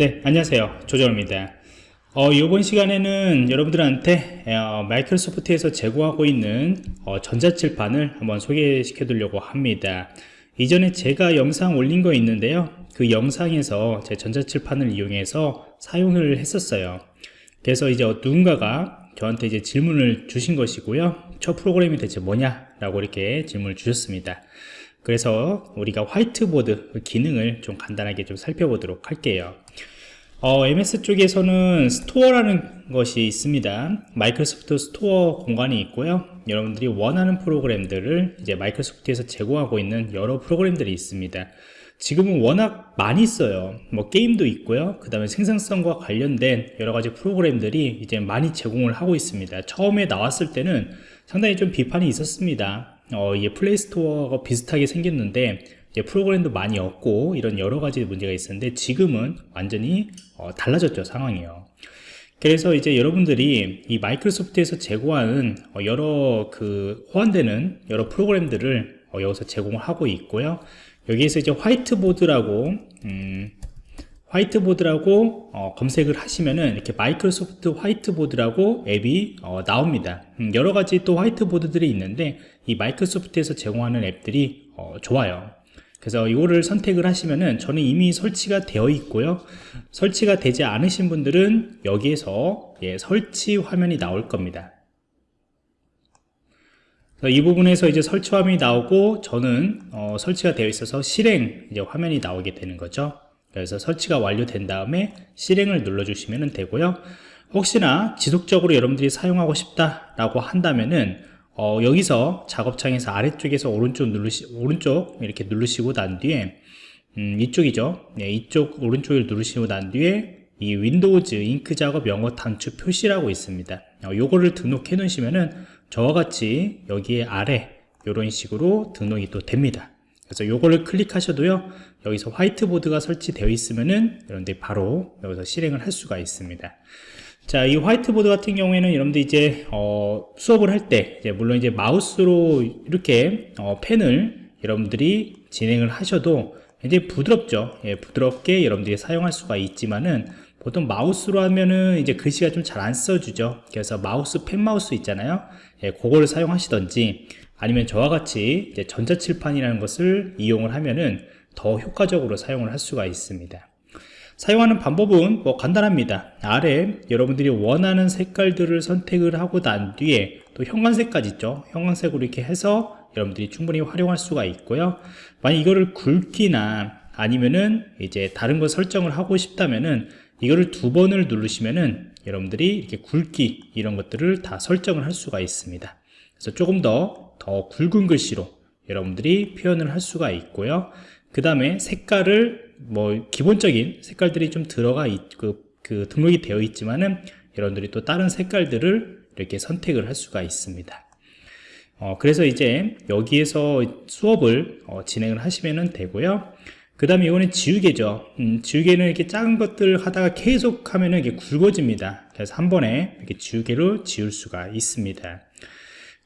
네 안녕하세요. 조정입니다. 어, 이번 시간에는 여러분들한테 어, 마이크로소프트에서 제공하고 있는 어, 전자칠판을 한번 소개시켜 드리려고 합니다. 이전에 제가 영상 올린 거 있는데요. 그 영상에서 제 전자칠판을 이용해서 사용을 했었어요. 그래서 이제 누군가가 저한테 이제 질문을 주신 것이고요. 저 프로그램이 대체 뭐냐 라고 이렇게 질문을 주셨습니다 그래서 우리가 화이트보드 그 기능을 좀 간단하게 좀 살펴보도록 할게요. 어, MS 쪽에서는 스토어라는 것이 있습니다. 마이크로소프트 스토어 공간이 있고요. 여러분들이 원하는 프로그램들을 이제 마이크로소프트에서 제공하고 있는 여러 프로그램들이 있습니다. 지금은 워낙 많이 써요. 뭐 게임도 있고요. 그 다음에 생산성과 관련된 여러가지 프로그램들이 이제 많이 제공을 하고 있습니다. 처음에 나왔을 때는 상당히 좀 비판이 있었습니다 어, 이게 플레이스토어가 비슷하게 생겼는데 프로그램도 많이 없고 이런 여러 가지 문제가 있었는데 지금은 완전히 어, 달라졌죠 상황이요. 그래서 이제 여러분들이 이 마이크로소프트에서 제공하는 어, 여러 그 호환되는 여러 프로그램들을 어, 여기서 제공을 하고 있고요. 여기에서 이제 화이트보드라고 음, 화이트보드라고 어, 검색을 하시면은 이렇게 마이크로소프트 화이트보드라고 앱이 어, 나옵니다. 음, 여러가지 또 화이트보드들이 있는데 이 마이크로소프트에서 제공하는 앱들이 어, 좋아요. 그래서 이거를 선택을 하시면은 저는 이미 설치가 되어 있고요. 설치가 되지 않으신 분들은 여기에서 예, 설치 화면이 나올 겁니다. 이 부분에서 이제 설치 화면이 나오고 저는 어, 설치가 되어 있어서 실행 이제 화면이 나오게 되는 거죠 그래서 설치가 완료된 다음에 실행을 눌러 주시면 되고요. 혹시나 지속적으로 여러분들이 사용하고 싶다 라고 한다면은 어, 여기서 작업창에서 아래쪽에서 오른쪽 누르시 오른쪽 이렇게 누르시고 난 뒤에 음, 이쪽이죠. 네, 이쪽 오른쪽을 누르시고 난 뒤에 이 윈도우즈 잉크 작업 영역 단추 표시라고 있습니다. 어, 요거를 등록해 놓으시면은 저와 같이 여기에 아래 이런 식으로 등록이 또 됩니다 그래서 요거를 클릭하셔도요 여기서 화이트보드가 설치되어 있으면은 여러분들이 바로 여기서 실행을 할 수가 있습니다 자, 이 화이트보드 같은 경우에는 여러분들 이제 어, 수업을 할때 물론 이제 마우스로 이렇게 어, 펜을 여러분들이 진행을 하셔도 이제 부드럽죠. 예, 부드럽게 여러분들이 사용할 수가 있지만은 보통 마우스로 하면은 이제 글씨가 좀 잘 안 써지죠. 그래서 마우스 펜 마우스 있잖아요. 예, 그거를 사용하시던지 아니면 저와 같이 전자칠판이라는 것을 이용을 하면은 더 효과적으로 사용을 할 수가 있습니다. 사용하는 방법은 뭐 간단합니다. 아래 여러분들이 원하는 색깔들을 선택을 하고 난 뒤에 또 형광색까지 있죠. 형광색으로 이렇게 해서 여러분들이 충분히 활용할 수가 있고요. 만약 이거를 굵기나 아니면은 이제 다른 거 설정을 하고 싶다면은 이거를 두 번을 누르시면은 여러분들이 이렇게 굵기 이런 것들을 다 설정을 할 수가 있습니다. 그래서 조금 더 더 굵은 글씨로 여러분들이 표현을 할 수가 있고요. 그 다음에 색깔을 뭐 기본적인 색깔들이 좀 들어가 있고 그, 그 등록이 되어 있지만은 여러분들이 또 다른 색깔들을 이렇게 선택을 할 수가 있습니다. 어, 그래서 이제 여기에서 수업을 어, 진행을 하시면 되고요. 그 다음에 이거는 지우개죠. 음, 지우개는 이렇게 작은 것들 하다가 계속 하면 이게 굵어집니다. 그래서 한 번에 이렇게 지우개로 지울 수가 있습니다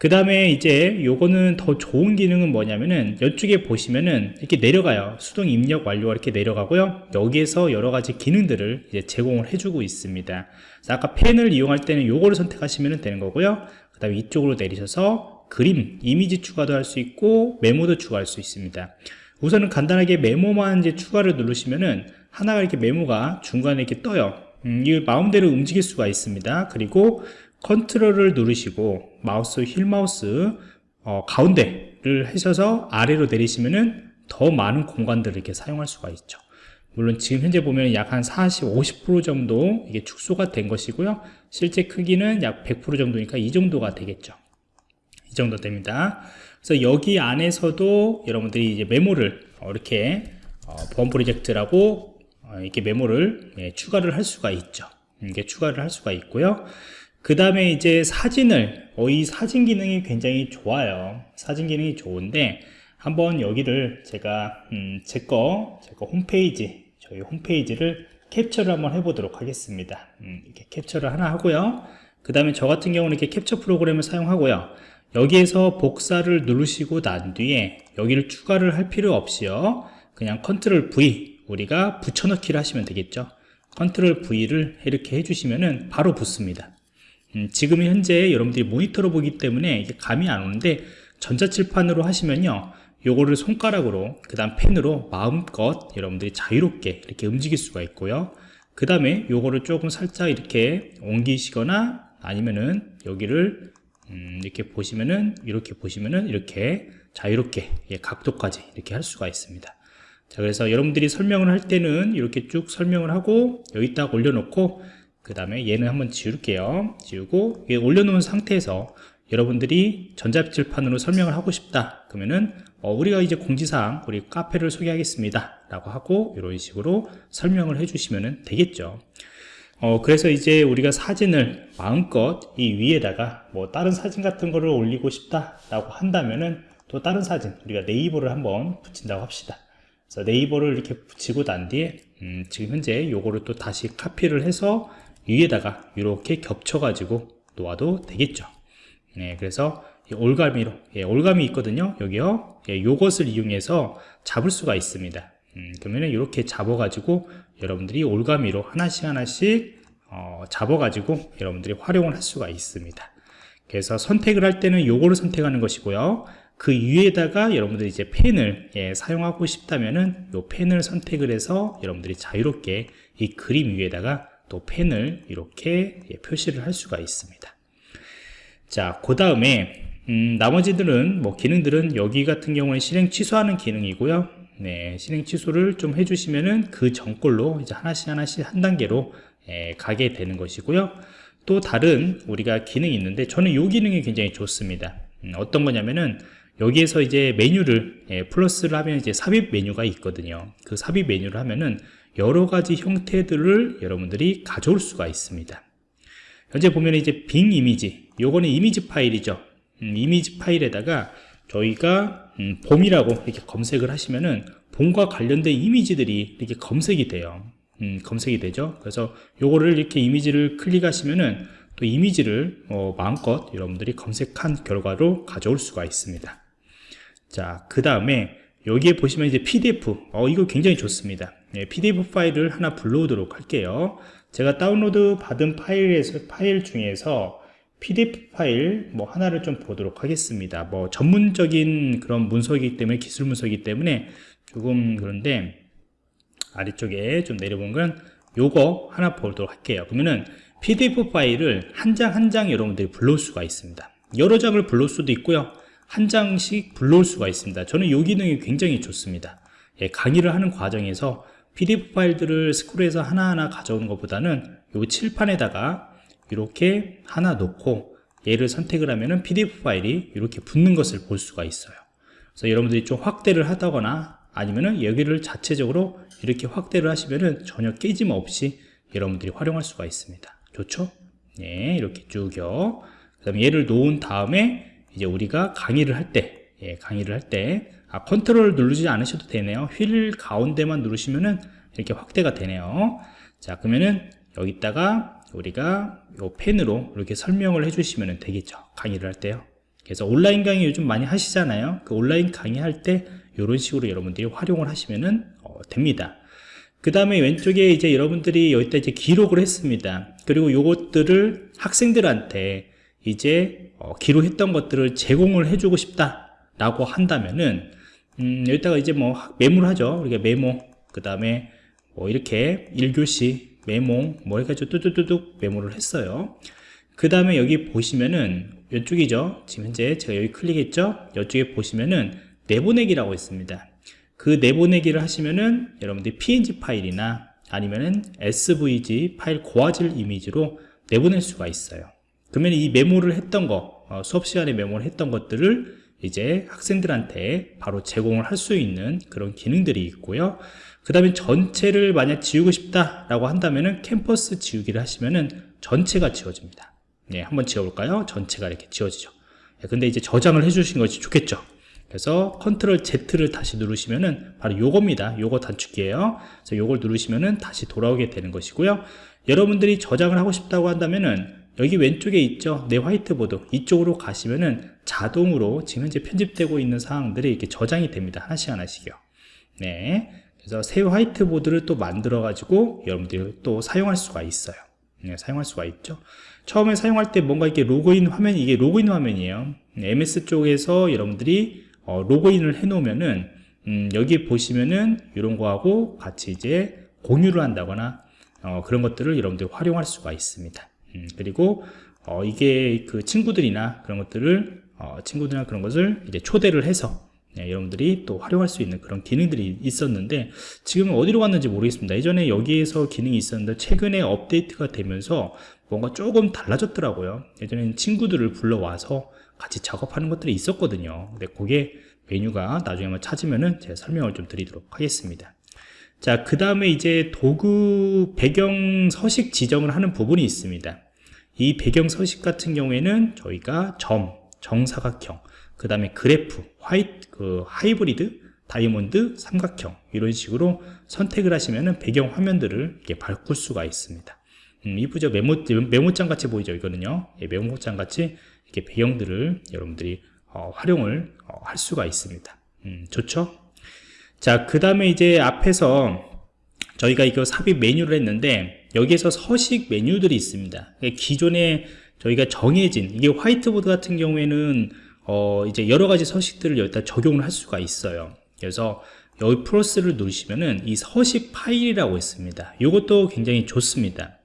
그 다음에 이제 요거는 더 좋은 기능은 뭐냐면은 이쪽에 보시면은 이렇게 내려가요. 수동 입력 완료가 이렇게 내려가고요. 여기에서 여러가지 기능들을 이제 제공을 해주고 있습니다. 아까 펜을 이용할 때는 요거를 선택하시면 되는 거고요. 그 다음에 이쪽으로 내리셔서 그림, 이미지 추가도 할 수 있고 메모도 추가할 수 있습니다. 우선은 간단하게 메모만 이제 추가를 누르시면은 하나가 이렇게 메모가 중간에 이렇게 떠요. 음, 이걸 마음대로 움직일 수가 있습니다. 그리고 컨트롤을 누르시고 마우스 휠 마우스 어, 가운데를 하셔서 아래로 내리시면은 더 많은 공간들을 이렇게 사용할 수가 있죠. 물론 지금 현재 보면 약 한 40, 50% 정도 이게 축소가 된 것이고요. 실제 크기는 약 100% 정도니까 이 정도가 되겠죠. 이 정도 됩니다. 그래서 여기 안에서도 여러분들이 이제 메모를 어, 이렇게 어, 보안 프로젝트라고 어, 이렇게 메모를 예, 추가를 할 수가 있죠. 이게 추가를 할 수가 있고요 그 다음에 이제 사진을 어, 이 사진 기능이 굉장히 좋아요. 사진 기능이 좋은데 한번 여기를 제가 음, 제거 제거 홈페이지 저희 홈페이지를 캡처를 한번 해보도록 하겠습니다. 음, 이렇게 캡처를 하나 하고요. 그 다음에 저 같은 경우는 이렇게 캡처 프로그램을 사용하고요. 여기에서 복사를 누르시고 난 뒤에 여기를 추가를 할 필요 없이요. 그냥 컨트롤 V 우리가 붙여넣기를 하시면 되겠죠. 컨트롤 V를 이렇게 해주시면은 바로 붙습니다. 음, 지금 현재 여러분들이 모니터로 보기 때문에 이게 감이 안 오는데 전자칠판으로 하시면요 요거를 손가락으로 그 다음 펜으로 마음껏 여러분들이 자유롭게 이렇게 움직일 수가 있고요. 그 다음에 요거를 조금 살짝 이렇게 옮기시거나 아니면은 여기를 음, 이렇게 보시면은 이렇게 보시면은 이렇게 자유롭게 예, 각도까지 이렇게 할 수가 있습니다. 자 그래서 여러분들이 설명을 할 때는 이렇게 쭉 설명을 하고 여기 딱 올려놓고 그 다음에 얘는 한번 지울게요. 지우고 얘 올려놓은 상태에서 여러분들이 전자칠판으로 설명을 하고 싶다. 그러면은 어, 우리가 이제 공지사항 우리 카페를 소개하겠습니다. 라고 하고 이런 식으로 설명을 해주시면 되겠죠. 어, 그래서 이제 우리가 사진을 마음껏 이 위에다가 뭐 다른 사진 같은 거를 올리고 싶다 라고 한다면은 또 다른 사진 우리가 네이버를 한번 붙인다고 합시다. 그래서 네이버를 이렇게 붙이고 난 뒤에 음, 지금 현재 요거를 또 다시 카피를 해서 위에다가 이렇게 겹쳐 가지고 놓아도 되겠죠. 네, 그래서 이 올가미로 예, 올가미 있거든요. 여기요. 예, 요것을 이용해서 잡을 수가 있습니다. 음, 그러면 이렇게 잡아 가지고 여러분들이 올가미로 하나씩 하나씩 어, 잡아 가지고 여러분들이 활용을 할 수가 있습니다. 그래서 선택을 할 때는 요거를 선택하는 것이고요. 그 위에다가 여러분들이 이제 펜을 예, 사용하고 싶다면은 요 펜을 선택을 해서 여러분들이 자유롭게 이 그림 위에다가 또 펜을 이렇게 예, 표시를 할 수가 있습니다 자, 그 다음에 음, 나머지들은 뭐 기능들은 여기 같은 경우는 실행 취소하는 기능이고요. 네, 실행 취소를 좀 해주시면은 그 전꼴로 이제 하나씩 하나씩 한 단계로 예, 가게 되는 것이고요. 또 다른 우리가 기능이 있는데 저는 이 기능이 굉장히 좋습니다. 음, 어떤 거냐면은 여기에서 이제 메뉴를 예, 플러스를 하면 이제 삽입 메뉴가 있거든요. 그 삽입 메뉴를 하면은 여러 가지 형태들을 여러분들이 가져올 수가 있습니다. 현재 보면 이제 빙 이미지 요거는 이미지 파일이죠. 음, 이미지 파일에다가 저희가 음, 봄이라고 이렇게 검색을 하시면은 봄과 관련된 이미지들이 이렇게 검색이 돼요. 음, 검색이 되죠. 그래서 요거를 이렇게 이미지를 클릭하시면은 또 이미지를 어, 마음껏 여러분들이 검색한 결과로 가져올 수가 있습니다. 자그 다음에 여기에 보시면 이제 PDF 어 이거 굉장히 좋습니다 네, PDF 파일을 하나 불러오도록 할게요 제가 다운로드 받은 파일에서 파일 중에서 PDF 파일 뭐 하나를 좀 보도록 하겠습니다. 뭐 전문적인 그런 문서이기 때문에 기술 문서이기 때문에 조금 그런데 아래쪽에 좀 내려본 건 요거 하나 보도록 할게요. 그러면은 PDF 파일을 한 장 한장 여러분들이 불러올 수가 있습니다. 여러 장을 불러올 수도 있고요. 한 장씩 불러올 수가 있습니다. 저는 이 기능이 굉장히 좋습니다. 예, 강의를 하는 과정에서 PDF 파일들을 스크롤해서 하나하나 가져오는 것보다는 요 칠판에다가 이렇게 하나 놓고 얘를 선택을 하면은 PDF 파일이 이렇게 붙는 것을 볼 수가 있어요. 그래서 여러분들이 좀 확대를 하다거나 아니면은 여기를 자체적으로 이렇게 확대를 하시면은 전혀 깨짐 없이 여러분들이 활용할 수가 있습니다. 좋죠? 네, 이렇게 쭉요. 그 다음에 얘를 놓은 다음에 이제 우리가 강의를 할 때, 예, 강의를 할 때, 아, 컨트롤 누르지 않으셔도 되네요. 휠 가운데만 누르시면은 이렇게 확대가 되네요. 자, 그러면은 여기다가 우리가 요 펜으로 이렇게 설명을 해주시면 되겠죠. 강의를 할 때요. 그래서 온라인 강의 요즘 많이 하시잖아요. 그 온라인 강의 할 때 이런 식으로 여러분들이 활용을 하시면 어, 됩니다. 그 다음에 왼쪽에 이제 여러분들이 여기다 이제 기록을 했습니다. 그리고 요것들을 학생들한테 이제 어, 기록했던 것들을 제공을 해주고 싶다라고 한다면은 음, 여기다가 이제 뭐 메모를 하죠. 이렇게 메모, 그 다음에 뭐 이렇게 1교시 메모 뭐 해가지고 뚜뚜뚜뚝 메모를 했어요. 그 다음에 여기 보시면은 이쪽이죠. 지금 현재 제가 여기 클릭했죠? 이쪽에 보시면은 내보내기라고 있습니다. 그 내보내기를 하시면은 여러분들이 png 파일이나 아니면은 svg 파일 고화질 이미지로 내보낼 수가 있어요 그러면 이 메모를 했던 거 어, 수업 시간에 메모를 했던 것들을 이제 학생들한테 바로 제공을 할 수 있는 그런 기능들이 있고요. 그 다음에 전체를 만약 지우고 싶다 라고 한다면은 캠퍼스 지우기를 하시면은 전체가 지워집니다. 네, 한번 지워볼까요? 전체가 이렇게 지워지죠. 네, 근데 이제 저장을 해주신 것이 좋겠죠. 그래서 컨트롤 Z를 다시 누르시면은 바로 요겁니다. 요거 단축키예요. 그래서 요걸 누르시면은 다시 돌아오게 되는 것이고요. 여러분들이 저장을 하고 싶다고 한다면은 여기 왼쪽에 있죠? 내 화이트보드. 이쪽으로 가시면은 자동으로 지금 현재 편집되고 있는 사항들이 이렇게 저장이 됩니다. 하나씩 하나씩요. 네. 그래서 새 화이트보드를 또 만들어 가지고 여러분들이 또 사용할 수가 있어요. 네, 사용할 수가 있죠? 처음에 사용할 때 뭔가 이렇게 로그인 화면이 이게 로그인 화면이에요. MS 쪽에서 여러분들이 어, 로그인을 해 놓으면은 음, 여기 보시면은 이런 거하고 같이 이제 공유를 한다거나 어, 그런 것들을 여러분들이 활용할 수가 있습니다 음, 그리고 어, 이게 그 친구들이나 그런 것들을 어, 친구들이나 그런 것을 이제 초대를 해서 네, 여러분들이 또 활용할 수 있는 그런 기능들이 있었는데 지금은 어디로 갔는지 모르겠습니다. 예전에 여기에서 기능이 있었는데 최근에 업데이트가 되면서 뭔가 조금 달라졌더라고요. 예전에는 친구들을 불러와서 같이 작업하는 것들이 있었거든요. 근데 그게 메뉴가 나중에 한번 찾으면은 제가 설명을 좀 드리도록 하겠습니다 자 그 다음에 이제 도구 배경 서식 지정을 하는 부분이 있습니다 이 배경 서식 같은 경우에는 저희가 점, 정사각형 그 다음에 그래프, 화이트, 그 하이브리드, 다이아몬드, 삼각형 이런 식으로 선택을 하시면은 배경 화면들을 이렇게 바꿀 수가 있습니다. 음, 이쁘죠? 메모, 메모장 같이 보이죠? 이거는요. 예, 메모장 같이 이렇게 배경들을 여러분들이 어, 활용을 어, 할 수가 있습니다. 음, 좋죠? 자, 그 다음에 이제 앞에서 저희가 이거 삽입 메뉴를 했는데 여기에서 서식 메뉴들이 있습니다. 기존에 저희가 정해진 이게 화이트보드 같은 경우에는 어, 이제 여러 가지 서식들을 여기다 적용을 할 수가 있어요. 그래서 여기 플러스를 누르시면은 이 서식 파일이라고 있습니다. 이것도 굉장히 좋습니다.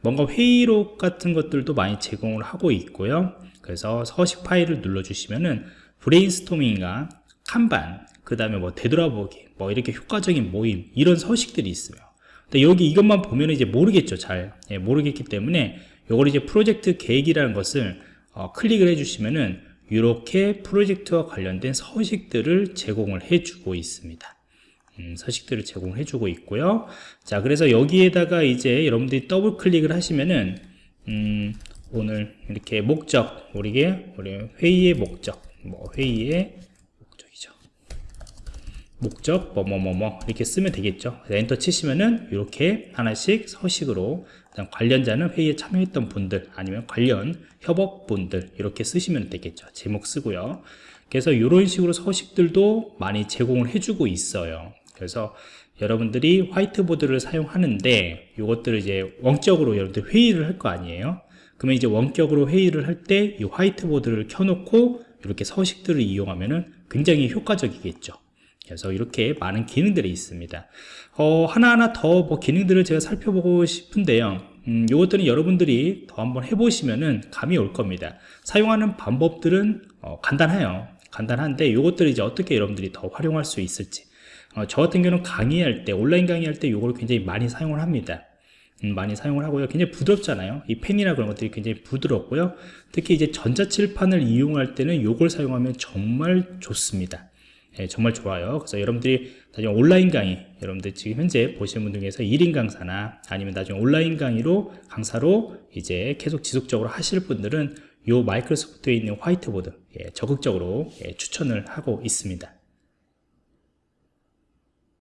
뭔가 회의록 같은 것들도 많이 제공을 하고 있고요. 그래서 서식 파일을 눌러주시면은 브레인스토밍이나 kanban, 그 다음에 뭐 되돌아보기, 뭐 이렇게 효과적인 모임 이런 서식들이 있어요. 근데 여기 이것만 보면 이제 모르겠죠, 잘 예, 모르겠기 때문에 이걸 이제 프로젝트 계획이라는 것을 어, 클릭을 해주시면은 이렇게 프로젝트와 관련된 서식들을 제공을 해주고 있습니다. 음, 서식들을 제공해 주고 있고요. 자, 그래서 여기에다가 이제 여러분들이 더블 클릭을 하시면은 음, 오늘 이렇게 목적, 우리게 우리 회의의 목적, 뭐 회의의. 목적 뭐뭐뭐뭐 이렇게 쓰면 되겠죠. 엔터 치시면은 이렇게 하나씩 서식으로 관련자는 회의에 참여했던 분들 아니면 관련 협업분들 이렇게 쓰시면 되겠죠. 제목 쓰고요. 그래서 이런 식으로 서식들도 많이 제공을 해주고 있어요. 그래서 여러분들이 화이트보드를 사용하는데 이것들을 이제 원격으로 여러분들 회의를 할 거 아니에요. 그러면 이제 원격으로 회의를 할 때 이 화이트보드를 켜놓고 이렇게 서식들을 이용하면 굉장히 효과적이겠죠 그래서 이렇게 많은 기능들이 있습니다. 어, 하나하나 더 뭐 기능들을 제가 살펴보고 싶은데요. 음, 이것들은 여러분들이 더 한번 해보시면은 감이 올 겁니다. 사용하는 방법들은 어, 간단해요. 간단한데 이것들을 이제 어떻게 여러분들이 더 활용할 수 있을지. 어, 저 같은 경우는 강의할 때 온라인 강의할 때 이걸 굉장히 많이 사용을 합니다. 음, 많이 사용을 하고요. 굉장히 부드럽잖아요. 이 펜이나 그런 것들이 굉장히 부드럽고요. 특히 이제 전자칠판을 이용할 때는 이걸 사용하면 정말 좋습니다 예, 정말 좋아요. 그래서 여러분들이 나중에 온라인 강의, 여러분들 지금 현재 보시는 분들 중에서 1인 강사나 아니면 나중에 온라인 강의로 강사로 이제 계속 지속적으로 하실 분들은 요 마이크로소프트에 있는 화이트보드 예, 적극적으로 예, 추천을 하고 있습니다.